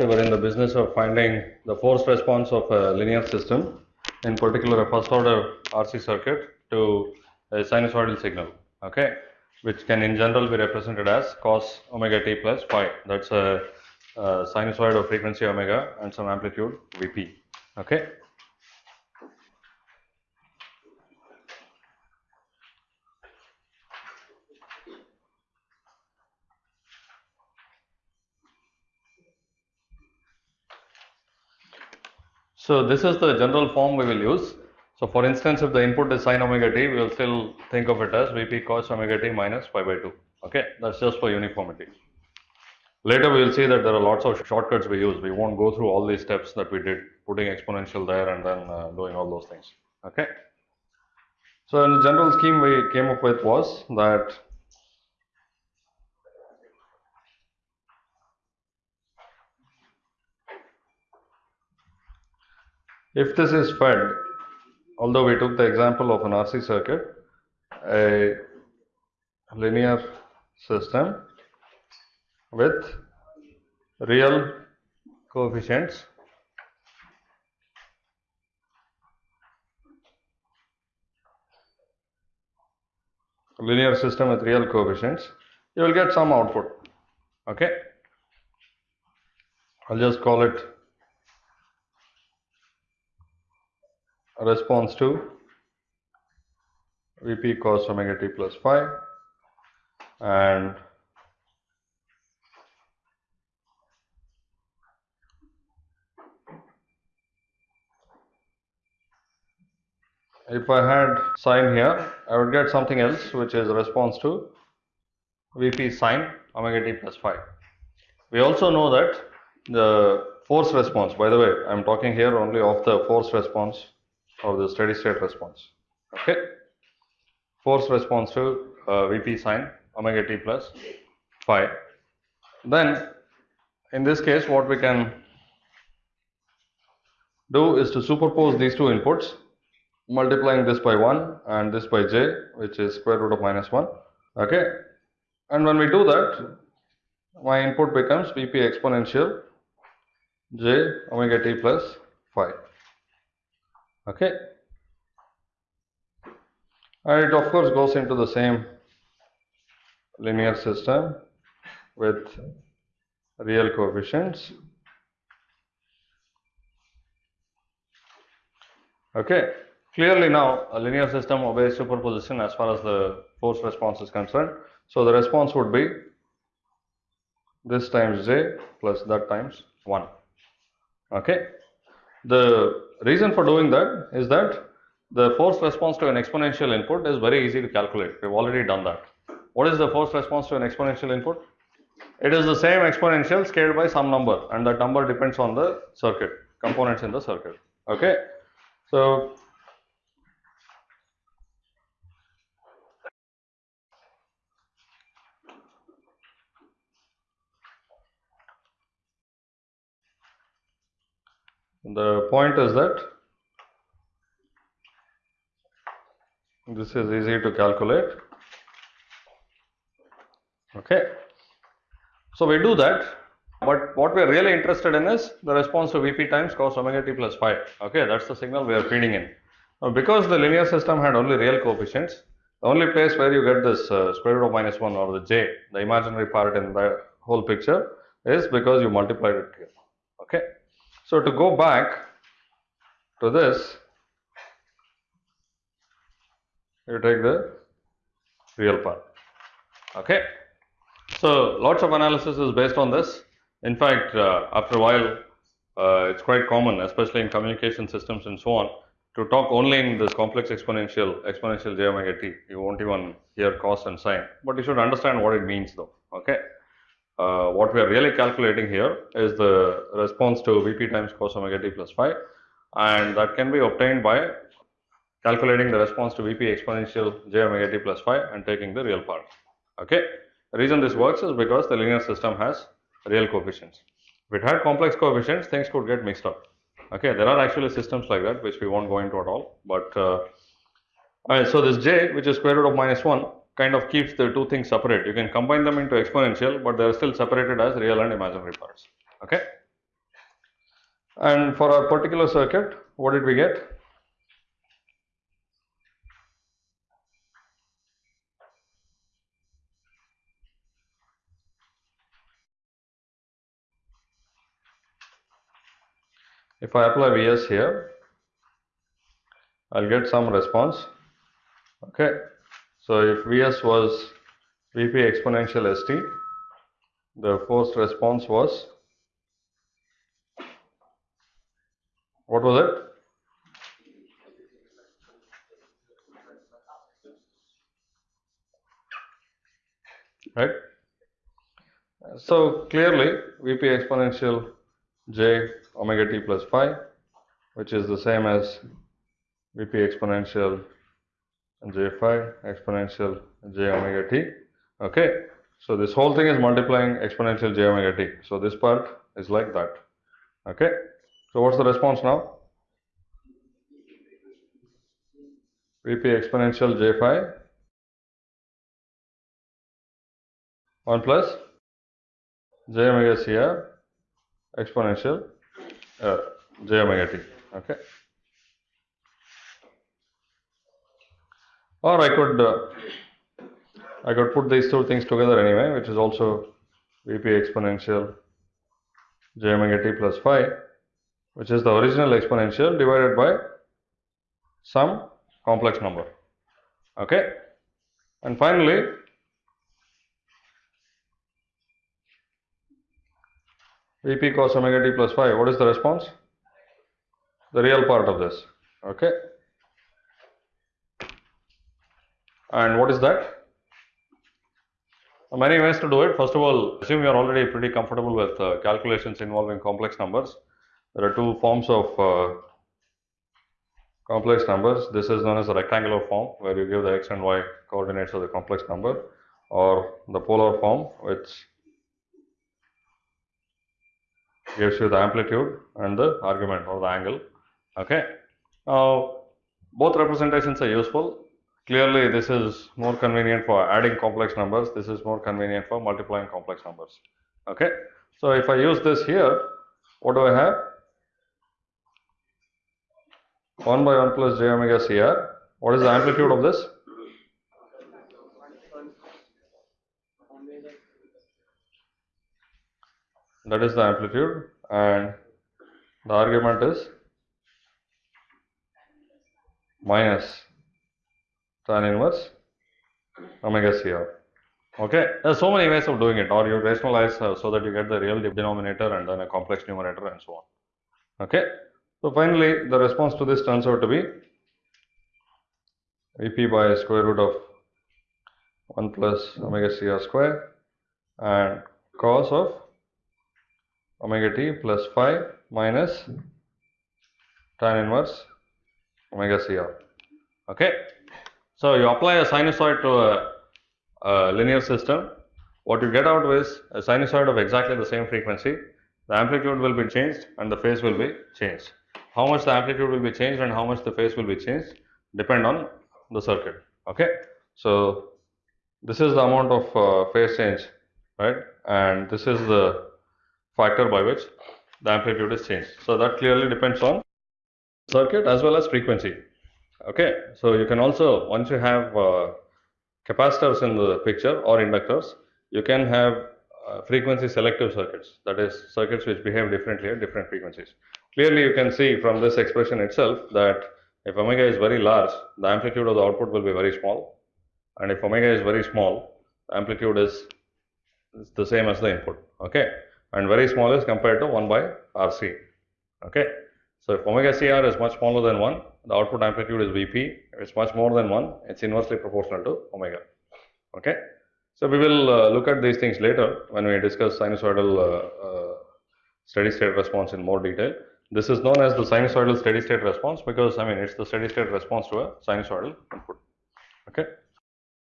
we were in the business of finding the forced response of a linear system, in particular a first order RC circuit to a sinusoidal signal, okay, which can in general be represented as cos omega t plus phi. That's a, a sinusoid of frequency omega and some amplitude Vp, okay. So this is the general form we will use. So for instance, if the input is sine omega t, we will still think of it as Vp cos omega t minus pi by 2. Okay, that's just for uniformity. Later we will see that there are lots of shortcuts we use. We won't go through all these steps that we did, putting exponential there and then uh, doing all those things. Okay. So in the general scheme we came up with was that If this is fed, although we took the example of an RC circuit, a linear system with real coefficients linear system with real coefficients you will get some output okay? I'll just call it response to Vp cos omega t plus phi and if I had sine here, I would get something else which is response to Vp sine omega t plus phi. We also know that the force response, by the way, I am talking here only of the force response of the steady state response. Okay, force response to uh, Vp sine omega t plus phi. Then, in this case, what we can do is to superpose these two inputs, multiplying this by 1 and this by j, which is square root of minus 1. Okay, and when we do that, my input becomes Vp exponential j omega t plus phi okay. And it of course goes into the same linear system with real coefficients. Okay clearly now a linear system obeys superposition as far as the force response is concerned. So the response would be this times j plus that times 1 okay the reason for doing that is that the force response to an exponential input is very easy to calculate. We've already done that. What is the force response to an exponential input? It is the same exponential scaled by some number and that number depends on the circuit, components in the circuit. Okay. So, the point is that this is easy to calculate. Okay. So we do that. But what we are really interested in is the response to vp times cos omega t plus phi. Okay that's the signal we are feeding in. Now because the linear system had only real coefficients the only place where you get this uh, square root of minus 1 or the j the imaginary part in the whole picture is because you multiplied it here. Okay so, to go back to this, you take the real part. Okay. So, lots of analysis is based on this. In fact, uh, after a while, uh, it's quite common, especially in communication systems and so on, to talk only in this complex exponential, exponential j omega t. You won't even hear cos and sine, but you should understand what it means though. Okay uh, what we are really calculating here is the response to Vp times cos omega t plus phi and that can be obtained by calculating the response to Vp exponential j omega t plus phi and taking the real part. Okay. The reason this works is because the linear system has real coefficients. If it had complex coefficients, things could get mixed up. Okay, there are actually systems like that which we won't go into at all. But uh, so this j, which is square root of minus 1, kind of keeps the two things separate. You can combine them into exponential, but they are still separated as real and imaginary parts. Okay. And for our particular circuit, what did we get? If I apply Vs here, I'll get some response. Okay, so if Vs was Vp exponential St, the forced response was what was it? Right. So clearly, Vp exponential j omega t plus phi, which is the same as Vp exponential j phi exponential j omega t. Okay, so this whole thing is multiplying exponential j omega t. So this part is like that. Okay, so what's the response now? Vp exponential j phi 1 plus j omega cr exponential uh, j omega t. Okay. Or I could uh, I could put these two things together anyway, which is also Vp exponential j omega t plus phi, which is the original exponential divided by some complex number. Okay. And finally, Vp cos omega t plus phi. What is the response? The real part of this. Okay. And what is that? Many ways to do it. First of all, assume you are already pretty comfortable with uh, calculations involving complex numbers. There are two forms of uh, complex numbers. This is known as a rectangular form where you give the x and y coordinates of the complex number or the polar form which gives you the amplitude and the argument or the angle. Okay. Now, both representations are useful. Clearly, this is more convenient for adding complex numbers. This is more convenient for multiplying complex numbers. Okay. So, if I use this here, what do I have? 1 by 1 plus j omega cr. What is the amplitude of this? that is the amplitude and the argument is minus tan inverse omega CR. Okay, there are so many ways of doing it, or you rationalize uh, so that you get the real denominator and then a complex numerator and so on. Okay, so finally, the response to this turns out to be Vp by square root of 1 plus omega CR square and cos of omega t plus phi minus tan inverse omega cr. Okay. So, you apply a sinusoid to a, a linear system. What you get out is a sinusoid of exactly the same frequency. The amplitude will be changed and the phase will be changed. How much the amplitude will be changed and how much the phase will be changed depend on the circuit. Okay. So, this is the amount of uh, phase change, right? And this is the factor by which the amplitude is changed. So that clearly depends on circuit as well as frequency. Okay, so you can also once you have uh, capacitors in the picture or inductors, you can have uh, frequency selective circuits. That is circuits which behave differently at different frequencies. Clearly, you can see from this expression itself that if omega is very large, the amplitude of the output will be very small, and if omega is very small, the amplitude is, is the same as the input. Okay and very small is compared to 1 by RC. Okay. So, if omega CR is much smaller than 1, the output amplitude is Vp. It's much more than 1, it's inversely proportional to omega. Okay. So, we will uh, look at these things later when we discuss sinusoidal uh, uh, steady state response in more detail. This is known as the sinusoidal steady state response because I mean it's the steady state response to a sinusoidal input. Okay.